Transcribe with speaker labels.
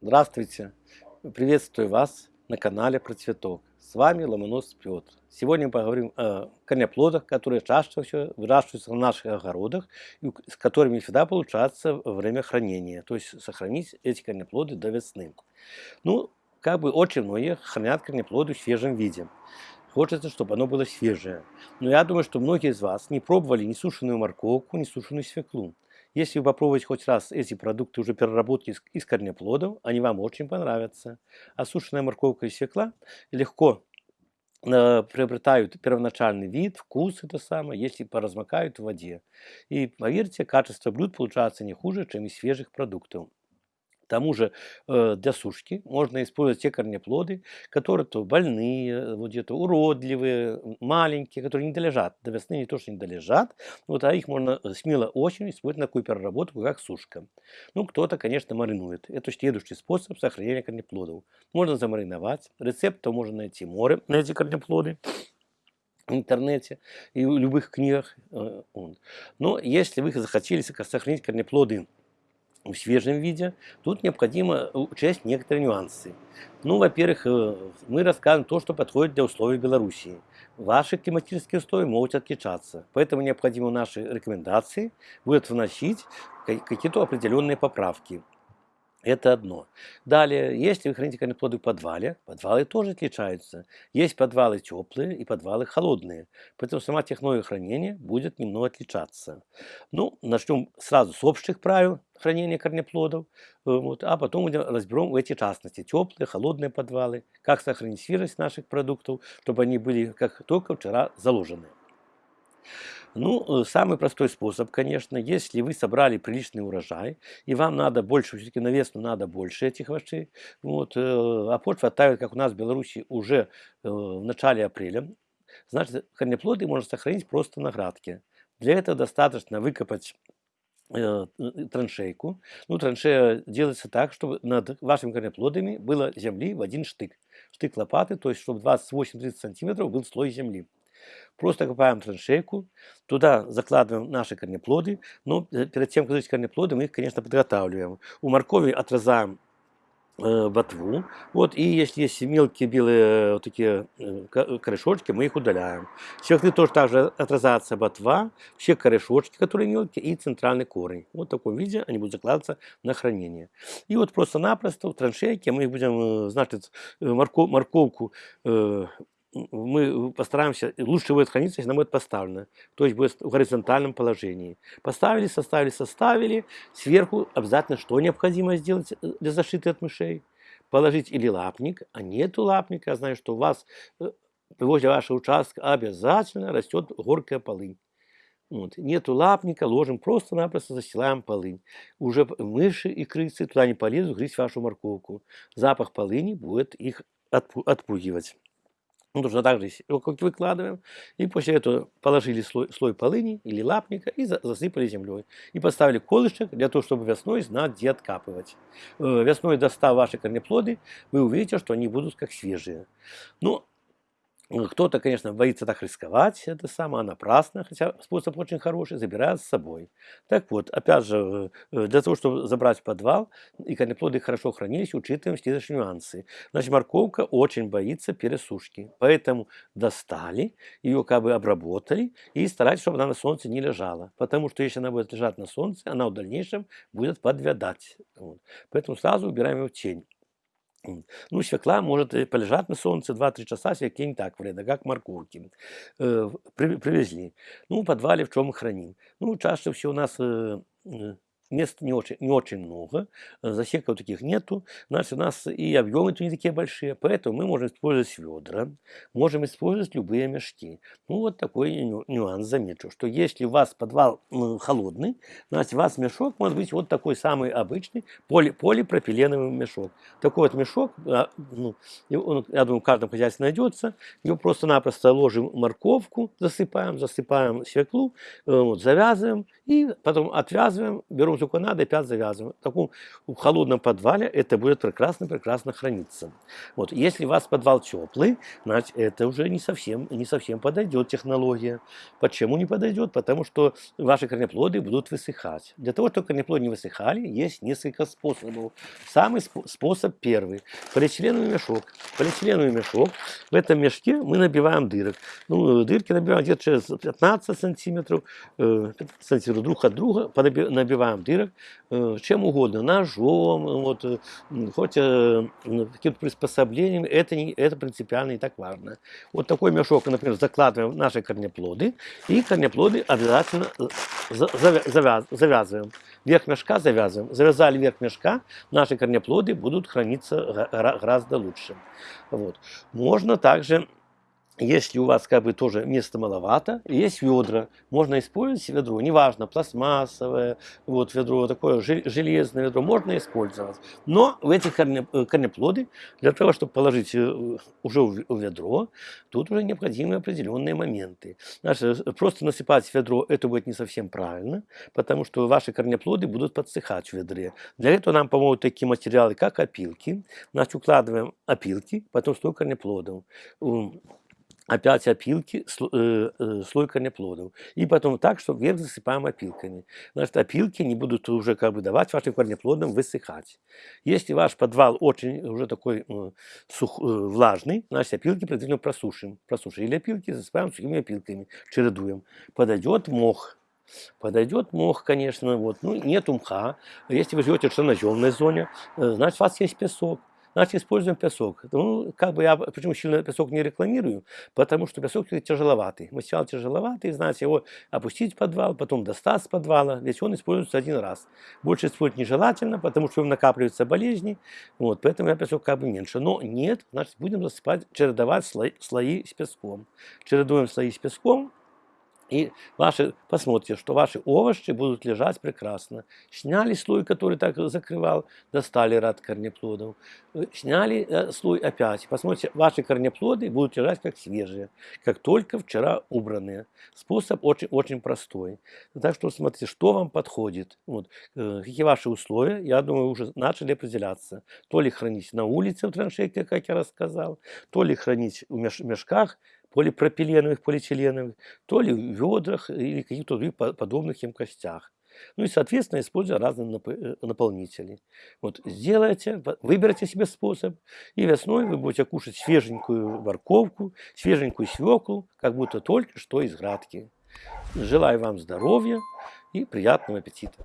Speaker 1: Здравствуйте! Приветствую вас на канале про цветок. С вами Ломонос Петр. Сегодня мы поговорим о корнеплодах, которые выращиваются в наших огородах, и с которыми всегда получается время хранения. То есть сохранить эти корнеплоды до весны. Ну, как бы очень многие хранят корнеплоды в свежем виде. Хочется, чтобы оно было свежее. Но я думаю, что многие из вас не пробовали ни сушеную морковку, ни сушеную свеклу. Если вы попробуете хоть раз эти продукты уже переработки из, корнеплодов, они вам очень понравятся. Сушеная морковка и свекла легко э, приобретают первоначальный вид, вкус это самое, если поразмокают в воде. И поверьте, качество блюд получается не хуже, чем из свежих продуктов. К тому же э, для сушки можно использовать те корнеплоды, которые то больные, вот где-то уродливые, маленькие, которые не долежат. До весны не то, что не долежат, вот, а их можно э, смело очень использовать на такую переработку, как сушка. Ну, кто-то, конечно, маринует. Это следующий способ сохранения корнеплодов. Можно замариновать. Рецептов можно найти море на эти корнеплоды в интернете и в любых книгах. Э, Но если вы захотели сохранить корнеплоды в свежем виде, тут необходимо учесть некоторые нюансы. Ну, во-первых, э, мы рассказываем то, что подходит для условий Белоруссии. Ваши климатические условия могут отличаться, поэтому необходимо наши рекомендации будет вносить какие-то определенные поправки. Это одно. Далее, если вы храните корнеплоды в подвале, подвалы тоже отличаются. Есть подвалы теплые и подвалы холодные. Поэтому сама технология хранения будет немного отличаться. Ну, начнем сразу с общих правил хранения корнеплодов, э, вот, а потом разберем эти частности. Теплые, холодные подвалы, как сохранить свежесть наших продуктов, чтобы они были как только вчера заложены. Ну, э, самый простой способ, конечно, если вы собрали приличный урожай, и вам надо больше, все-таки на весну надо больше этих овощей, вот, э, а почва оттаивает, как у нас в Беларуси, уже э, в начале апреля, значит, корнеплоды можно сохранить просто на градке. Для этого достаточно выкопать траншейку. Ну, траншея делается так, чтобы над вашими корнеплодами было земли в один штык. Штык лопаты, то есть, чтобы 28-30 сантиметров был слой земли. Просто копаем траншейку, туда закладываем наши корнеплоды, но э, перед тем, как заложить корнеплоды, мы их, конечно, подготавливаем. У моркови отрезаем э, ботву. Вот, и если есть мелкие белые э, вот такие корешочки, мы их удаляем. Свеклы тоже также отрезается ботва, все корешочки, которые мелкие, и центральный корень. Вот в таком виде они будут закладываться на хранение. И вот просто-напросто в траншейке мы их будем, значит, морков, морковку мы постараемся, лучше будет храниться, если она будет поставлена, то есть будет в горизонтальном положении. Поставили, составили, составили, сверху обязательно что необходимо сделать э, для защиты от мышей? Положить или лапник, а нету лапника, я знаю, что у вас э, возле вашего участка обязательно растет горькая полынь. Вот. Нету лапника, ложим просто-напросто застилаем полынь. Уже мыши и крысы туда не полезут грызть вашу морковку. Запах полыни будет их отпугивать. Ну, точно так же как выкладываем. И после этого положили слой, слой полыни или лапника и засыпали землей. И поставили колышек для того, чтобы весной знать, где откапывать. Э, весной достав ваши корнеплоды, вы увидите, что они будут как свежие. Ну, кто-то, конечно, боится так рисковать, это самое напрасно, хотя способ очень хороший, забирает с собой. Так вот, опять же, э, для того, чтобы забрать в подвал, и корнеплоды хорошо хранились, учитываем следующие нюансы. Значит, морковка очень боится пересушки, поэтому достали, ее как бы обработали и старайтесь, чтобы она на солнце не лежала. Потому что если она будет лежать на солнце, она в дальнейшем будет подвядать. Вот. Поэтому сразу убираем ее в тень. Ну, свекла может э, полежать на солнце 2-3 часа, свекле не так вредно, как морковки. Э, привезли. Ну, в подвале в чем храним? Ну, чаще всего у нас э, мест не очень, не очень много, э, засеков таких нету, значит, у нас и объемы не такие большие, поэтому мы можем использовать ведра, можем использовать любые мешки. Ну, вот такой нюанс замечу, что если у вас подвал холодный, значит, у вас мешок может быть вот такой самый обычный поли, полипропиленовый мешок. Такой вот мешок, а, ну, он, я думаю, в каждом хозяйстве найдется, его просто-напросто ложим морковку, засыпаем, засыпаем свеклу, э, вот, завязываем, и потом отвязываем, берем сколько надо, опять завязываем. В таком в холодном подвале это будет прекрасно-прекрасно храниться. Вот. Если у вас подвал теплый, значит, это уже не совсем, не совсем подойдет технология. Почему не подойдет? Потому что ваши корнеплоды будут высыхать. Для того, чтобы корнеплоды не высыхали, есть несколько способов. Самый способ первый. Полиэтиленовый мешок. Полиэтиленовый мешок. В этом мешке мы набиваем дырок. Ну, дырки набиваем где-то через 15 сантиметров, э, сантиметров друг от друга, набиваем дырок э, чем угодно, ножом, вот, э, хоть каким-то приспособлением, это, не, это принципиально не так важно. Вот такой мешок, например, закладываем наши корнеплоды, и корнеплоды обязательно завязываем. Верх мешка завязываем. Завязали верх мешка, наши корнеплоды будут храниться гораздо лучше. Вот. Можно также если у вас как бы тоже места маловато, есть ведра, можно использовать ведро, неважно, пластмассовое, вот ведро такое, железное ведро, можно использовать. Но в эти э, корнеплоды, для того, чтобы положить э, уже в ведро, тут уже необходимы определенные моменты. Значит, э, просто насыпать в ведро, это будет не совсем правильно, потому что ваши корнеплоды будут подсыхать в ведре. Для этого нам помогут такие материалы, как опилки. Значит, укладываем опилки, потом слой корнеплодов опять опилки, э, э, слой корнеплодов. И потом так, что вверх засыпаем опилками. Значит, опилки не будут уже как бы давать вашим корнеплодам высыхать. Если ваш подвал очень уже такой э, сух, влажный, значит, опилки предварительно просушим. Просушили опилки, засыпаем сухими опилками, чередуем. Подойдет мох. Подойдет мох, конечно, вот, ну, нет мха. Если вы живете в черноземной зоне, значит, у вас есть песок. Значит, используем песок. Ну, как бы я, почему сильно песок не рекламирую? Потому что песок тяжеловатый. Материал тяжеловатый, знаете, его опустить в подвал, потом достать с подвала, ведь он используется один раз. Больше использовать нежелательно, потому что в накапливаются болезни, вот, поэтому я песок как бы меньше. Но нет, значит, будем засыпать, чередовать слои, слои с песком. Чередуем слои с песком, и ваши, посмотрите, что ваши овощи будут лежать прекрасно. Сняли слой, который так закрывал, достали ряд корнеплодов. Э, сняли э, слой опять. Посмотрите, ваши корнеплоды будут лежать как свежие, как только вчера убранные. Способ очень, очень простой. Так что смотрите, что вам подходит. Вот. Э, какие ваши условия, я думаю, уже начали определяться. То ли хранить на улице в траншейке, как я рассказал, то ли хранить в мешках, полипропиленовых, полиэтиленовых, то ли в ведрах или каких-то других подобных емкостях. Ну и, соответственно, используя разные э, наполнители. Вот сделайте, выберите себе способ, и весной вы будете кушать свеженькую морковку, свеженькую свеклу, как будто только что из градки. Желаю вам здоровья и приятного аппетита.